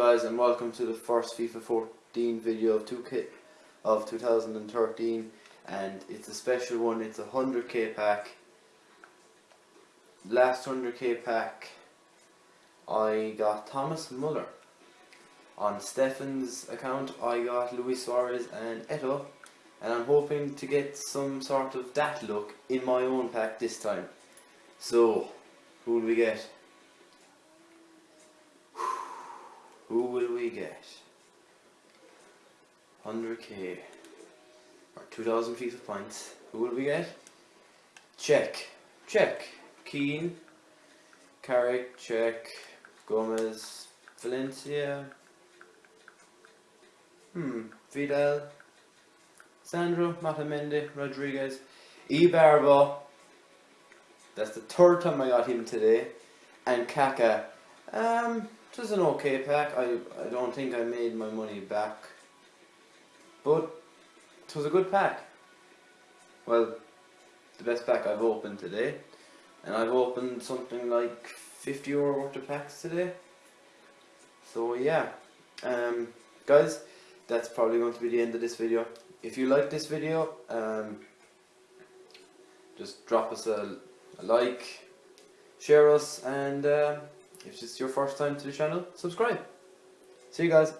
guys and welcome to the first FIFA 14 video of 2K of 2013 and it's a special one, it's a 100k pack. Last 100k pack I got Thomas Muller. On Stefan's account I got Luis Suarez and Eto'o and I'm hoping to get some sort of that look in my own pack this time. So, who will we get? Who will we get? 100k or 2000 FIFA points. Who will we get? Check. Check. Keane. Carrick. Check. Gomez. Valencia. Hmm. Vidal. Sandro. Matamendi. Rodriguez. Ibarbo. That's the third time I got him today. And Kaka. Um, was an okay pack. I, I don't think I made my money back. But it was a good pack. Well, the best pack I've opened today. And I've opened something like 50 euro worth of packs today. So yeah. Um, guys, that's probably going to be the end of this video. If you like this video, um, just drop us a, a like, share us, and uh, if this is your first time to the channel, subscribe. See you guys.